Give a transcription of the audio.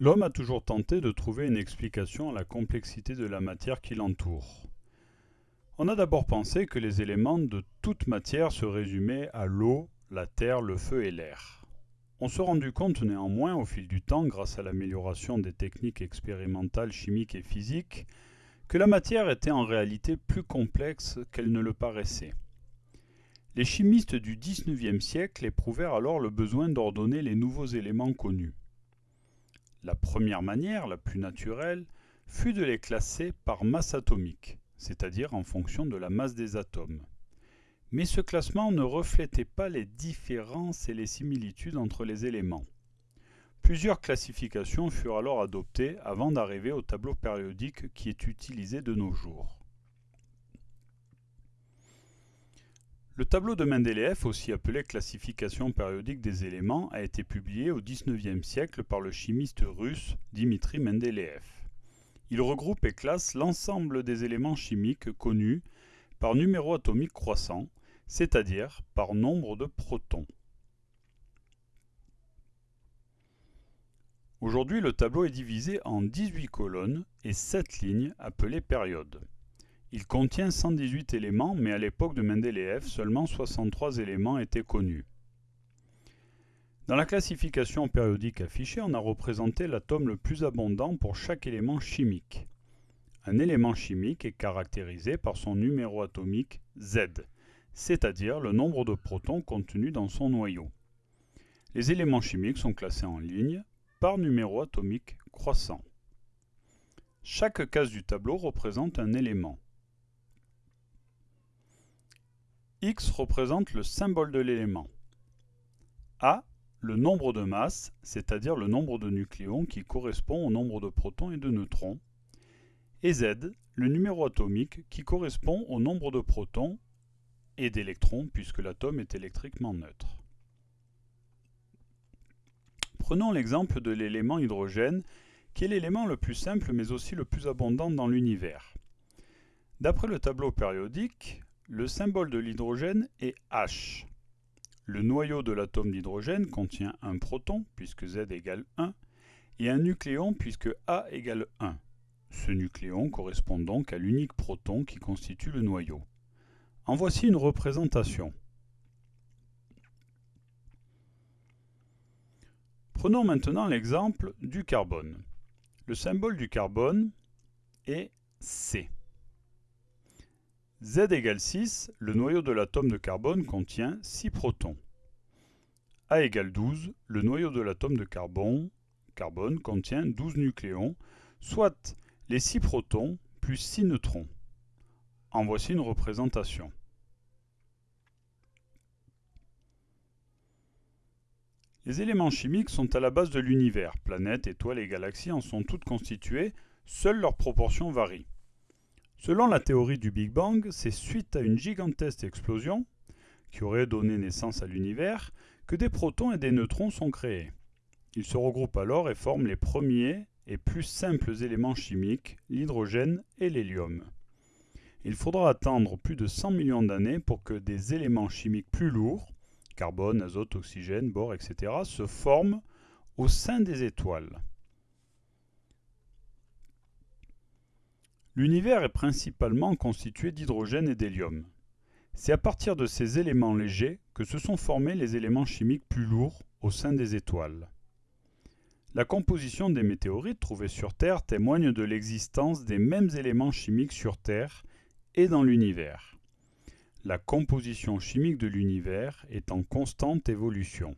L'homme a toujours tenté de trouver une explication à la complexité de la matière qui l'entoure. On a d'abord pensé que les éléments de toute matière se résumaient à l'eau, la terre, le feu et l'air. On s'est rendu compte néanmoins au fil du temps, grâce à l'amélioration des techniques expérimentales chimiques et physiques, que la matière était en réalité plus complexe qu'elle ne le paraissait. Les chimistes du XIXe siècle éprouvèrent alors le besoin d'ordonner les nouveaux éléments connus. La première manière, la plus naturelle, fut de les classer par masse atomique, c'est-à-dire en fonction de la masse des atomes. Mais ce classement ne reflétait pas les différences et les similitudes entre les éléments. Plusieurs classifications furent alors adoptées avant d'arriver au tableau périodique qui est utilisé de nos jours. Le tableau de Mendeleev, aussi appelé classification périodique des éléments, a été publié au XIXe siècle par le chimiste russe Dimitri Mendeleev. Il regroupe et classe l'ensemble des éléments chimiques connus par numéro atomique croissant, c'est-à-dire par nombre de protons. Aujourd'hui, le tableau est divisé en 18 colonnes et 7 lignes appelées périodes. Il contient 118 éléments, mais à l'époque de Mendeleev, seulement 63 éléments étaient connus. Dans la classification périodique affichée, on a représenté l'atome le plus abondant pour chaque élément chimique. Un élément chimique est caractérisé par son numéro atomique Z, c'est-à-dire le nombre de protons contenus dans son noyau. Les éléments chimiques sont classés en ligne par numéro atomique croissant. Chaque case du tableau représente un élément. X représente le symbole de l'élément. A, le nombre de masses, c'est-à-dire le nombre de nucléons qui correspond au nombre de protons et de neutrons. Et Z, le numéro atomique qui correspond au nombre de protons et d'électrons puisque l'atome est électriquement neutre. Prenons l'exemple de l'élément hydrogène qui est l'élément le plus simple mais aussi le plus abondant dans l'univers. D'après le tableau périodique, le symbole de l'hydrogène est H. Le noyau de l'atome d'hydrogène contient un proton, puisque Z égale 1, et un nucléon, puisque A égale 1. Ce nucléon correspond donc à l'unique proton qui constitue le noyau. En voici une représentation. Prenons maintenant l'exemple du carbone. Le symbole du carbone est C. Z égale 6, le noyau de l'atome de carbone contient 6 protons. A égale 12, le noyau de l'atome de carbone, contient 12 nucléons, soit les 6 protons plus 6 neutrons. En voici une représentation. Les éléments chimiques sont à la base de l'univers. Planètes, étoiles et galaxies en sont toutes constituées, seules leurs proportions varient. Selon la théorie du Big Bang, c'est suite à une gigantesque explosion, qui aurait donné naissance à l'univers, que des protons et des neutrons sont créés. Ils se regroupent alors et forment les premiers et plus simples éléments chimiques, l'hydrogène et l'hélium. Il faudra attendre plus de 100 millions d'années pour que des éléments chimiques plus lourds, carbone, azote, oxygène, bore, etc., se forment au sein des étoiles. L'univers est principalement constitué d'hydrogène et d'hélium. C'est à partir de ces éléments légers que se sont formés les éléments chimiques plus lourds au sein des étoiles. La composition des météorites trouvées sur Terre témoigne de l'existence des mêmes éléments chimiques sur Terre et dans l'univers. La composition chimique de l'univers est en constante évolution.